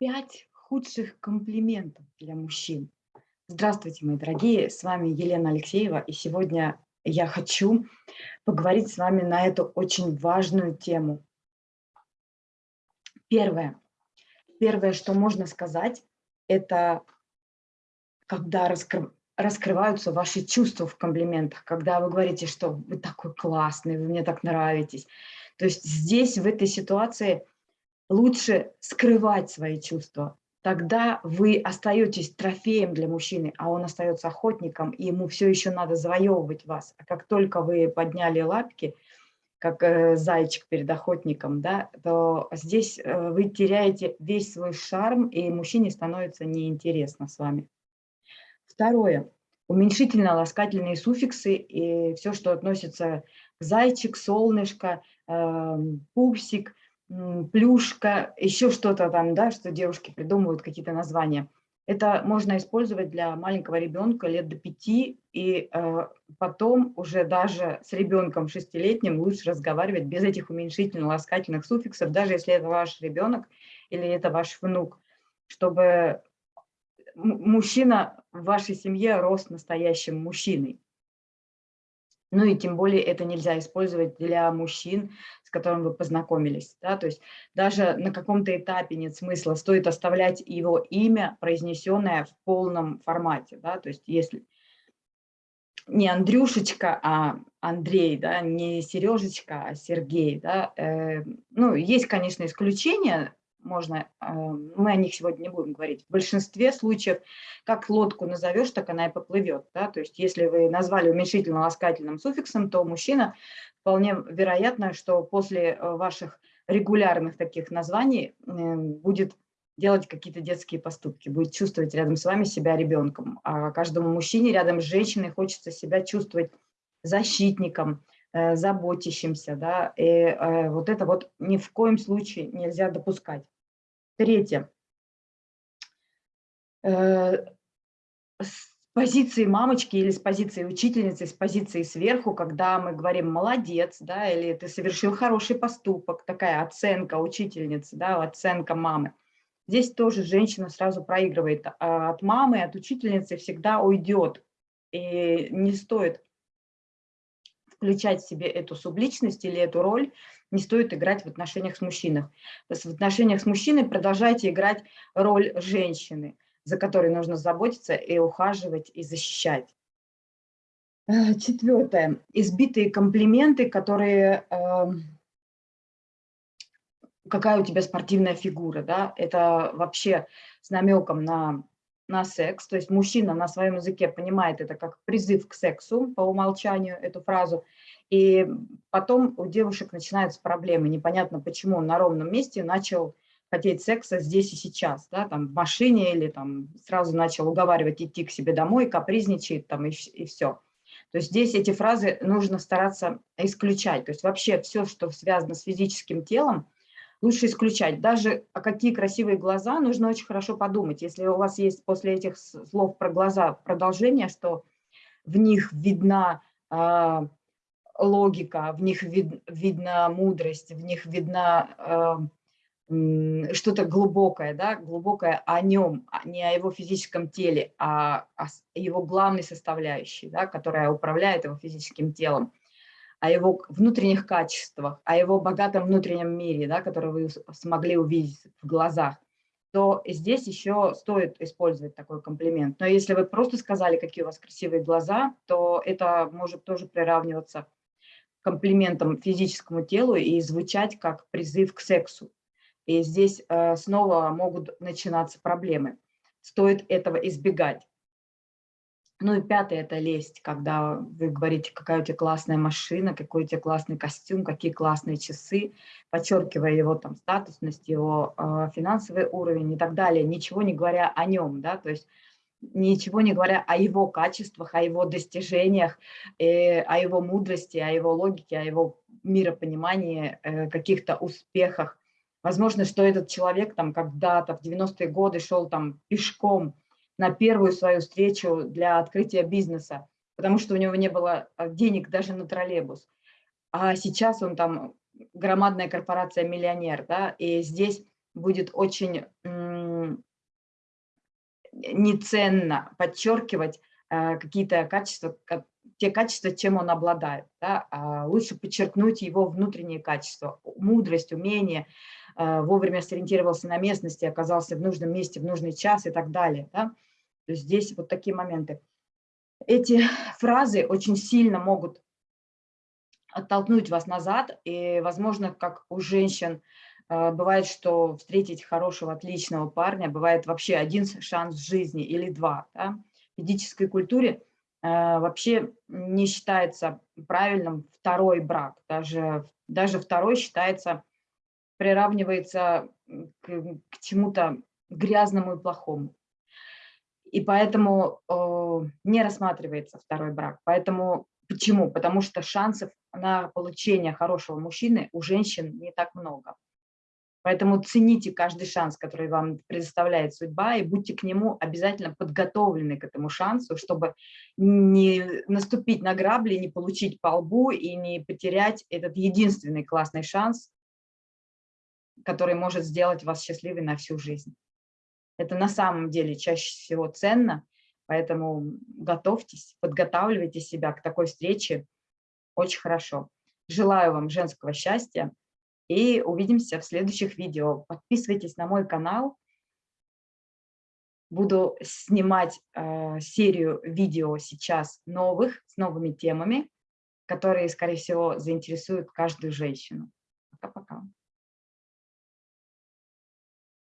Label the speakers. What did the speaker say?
Speaker 1: Пять худших комплиментов для мужчин. Здравствуйте, мои дорогие, с вами Елена Алексеева, и сегодня я хочу поговорить с вами на эту очень важную тему. Первое. Первое, что можно сказать, это когда раскры... раскрываются ваши чувства в комплиментах, когда вы говорите, что вы такой классный, вы мне так нравитесь. То есть здесь, в этой ситуации, лучше скрывать свои чувства. Тогда вы остаетесь трофеем для мужчины, а он остается охотником, и ему все еще надо завоевывать вас. А как только вы подняли лапки, как э, зайчик перед охотником, да, то здесь э, вы теряете весь свой шарм, и мужчине становится неинтересно с вами. Второе. Уменьшительно-ласкательные суффиксы и все, что относится к зайчик, солнышко, э, пупсик – плюшка, еще что-то там, да, что девушки придумывают какие-то названия. Это можно использовать для маленького ребенка лет до пяти, и э, потом уже даже с ребенком шестилетним лучше разговаривать без этих уменьшительно-ласкательных суффиксов, даже если это ваш ребенок или это ваш внук, чтобы мужчина в вашей семье рос настоящим мужчиной. Ну и тем более это нельзя использовать для мужчин, с которым вы познакомились. Да? То есть даже на каком-то этапе нет смысла, стоит оставлять его имя, произнесенное в полном формате. Да? То есть если не Андрюшечка, а Андрей, да, не Сережечка, а Сергей. Да? Э, ну, есть, конечно, исключения, можно, а, мы о них сегодня не будем говорить. В большинстве случаев, как лодку назовешь, так она и поплывет. Да? То есть если вы назвали уменьшительно-ласкательным суффиксом, то мужчина вполне вероятно, что после э, ваших регулярных таких названий э, будет делать какие-то детские поступки, будет чувствовать рядом с вами себя ребенком. А каждому мужчине рядом с женщиной хочется себя чувствовать защитником, заботящимся. Да? И вот это вот ни в коем случае нельзя допускать. Третье. Э, с позиции мамочки или с позиции учительницы, с позиции сверху, когда мы говорим «молодец», да, или «ты совершил хороший поступок», такая оценка учительницы, да, оценка мамы. Здесь тоже женщина сразу проигрывает. А от мамы, от учительницы всегда уйдет. И не стоит включать в себе эту субличность или эту роль, не стоит играть в отношениях с мужчиной. То есть в отношениях с мужчиной продолжайте играть роль женщины, за которой нужно заботиться и ухаживать, и защищать. Э, четвертое. Избитые комплименты, которые... Э, какая у тебя спортивная фигура, да? Это вообще с намеком на, на секс. То есть мужчина на своем языке понимает это как призыв к сексу по умолчанию, эту фразу. И потом у девушек начинаются проблемы. Непонятно, почему он на ровном месте начал хотеть секса здесь и сейчас, да, там в машине или там сразу начал уговаривать идти к себе домой, капризничает там и, и все. То есть здесь эти фразы нужно стараться исключать. То есть вообще все, что связано с физическим телом, лучше исключать. Даже а какие красивые глаза, нужно очень хорошо подумать. Если у вас есть после этих слов про глаза продолжение, что в них видна а, логика, в них вид, видна мудрость, в них видна э, что-то глубокое, да, глубокое о нем, а не о его физическом теле, а о его главной составляющей, да, которая управляет его физическим телом, о его внутренних качествах, о его богатом внутреннем мире, да, который вы смогли увидеть в глазах, то здесь еще стоит использовать такой комплимент. Но если вы просто сказали, какие у вас красивые глаза, то это может тоже приравниваться комплиментом физическому телу и звучать как призыв к сексу. И здесь э, снова могут начинаться проблемы. Стоит этого избегать. Ну и пятое – это лесть, когда вы говорите, какая у тебя классная машина, какой у тебя классный костюм, какие классные часы, подчеркивая его там статусность, его э, финансовый уровень и так далее, ничего не говоря о нем, да, то есть ничего не говоря о его качествах, о его достижениях, э, о его мудрости, о его логике, о его миропонимании, э, каких-то успехах. Возможно, что этот человек там когда-то в 90-е годы шел там пешком на первую свою встречу для открытия бизнеса, потому что у него не было э, денег даже на троллейбус. А сейчас он там громадная корпорация миллионер, да, и здесь будет очень неценно подчеркивать э, какие-то качества, те качества, чем он обладает. Да? А лучше подчеркнуть его внутренние качества, мудрость, умение, э, вовремя сориентировался на местности, оказался в нужном месте в нужный час и так далее. Да? То есть здесь вот такие моменты. Эти фразы очень сильно могут оттолкнуть вас назад, и, возможно, как у женщин, э, бывает, что встретить хорошего, отличного парня, бывает вообще один шанс в жизни или два. Да? В ведической культуре э, вообще не считается правильным второй брак, даже, даже второй считается, приравнивается к, к чему-то грязному и плохому. И поэтому э, не рассматривается второй брак. Поэтому почему? Потому что шансов на получение хорошего мужчины у женщин не так много. Поэтому цените каждый шанс, который вам предоставляет судьба, и будьте к нему обязательно подготовлены к этому шансу, чтобы не наступить на грабли, не получить по лбу и не потерять этот единственный классный шанс, который может сделать вас счастливой на всю жизнь. Это на самом деле чаще всего ценно, поэтому готовьтесь, подготавливайте себя к такой встрече очень хорошо. Желаю вам женского счастья и увидимся в следующих видео. Подписывайтесь на мой канал. Буду снимать э, серию видео сейчас новых, с новыми темами, которые, скорее всего, заинтересуют каждую женщину. Пока-пока.